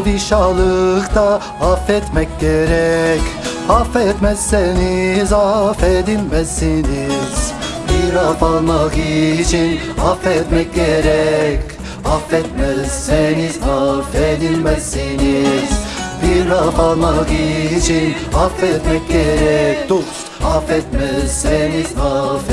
Padişahlıkta affetmek gerek. Affetmezseniz affedilmezsiniz. Bir af almak için affetmek gerek. Affetmezseniz affedilmezsiniz. Bir af almak için affetmek gerek. Dost Affetmezseniz affedilmezsiniz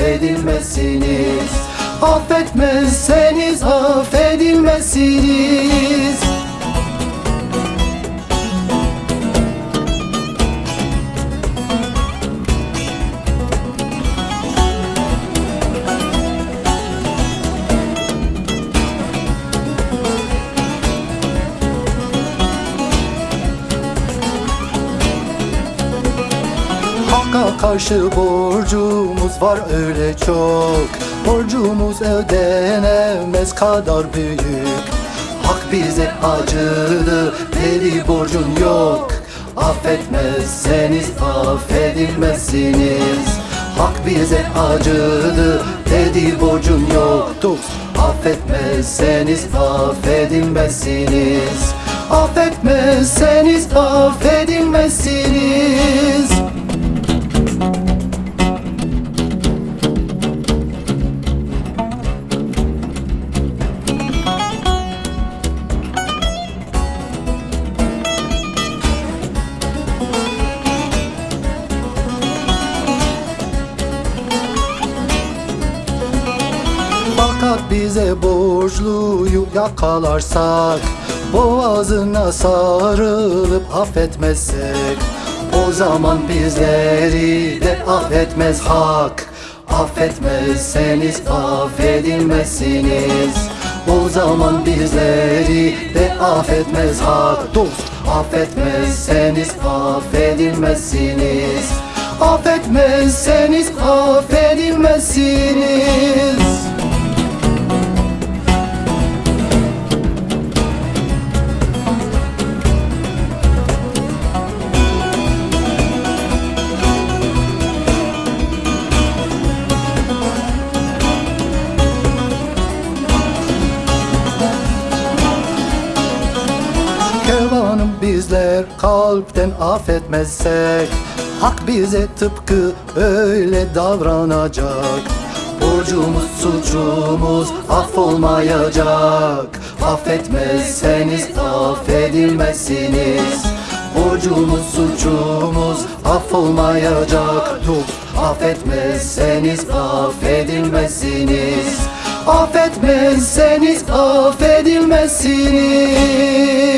Hakka karşı borcumuz var öyle çok. Borcumuz ödenemez kadar büyük. Hak bize acıdı deli borcun yok. Affetmezseniz affedilmezsiniz. Hak bize acıdı dedi borcun yok Dost Affetmezseniz affedilmezsiniz. Affetmezseniz affedilmezsiniz bize borçluyu yakalarsak Boğazına sarılıp affetmezsek O zaman bizleri de affetmez hak. Affetmezseniz affedilmezsiniz. O zaman bizleri de affetmez hak. Dost affetmezseniz affedilmezsiniz. Affetmezseniz affedilmezsiniz kalpten affetmezsek Hak bize tıpkı öyle davranacak. Borcumuz suçumuz affolmayacak. Affetmezseniz affedilmezsiniz. Borcumuz suçumuz affolmayacak. Dost affetmezseniz affedilmezsiniz. Affetmezseniz affedilmezsiniz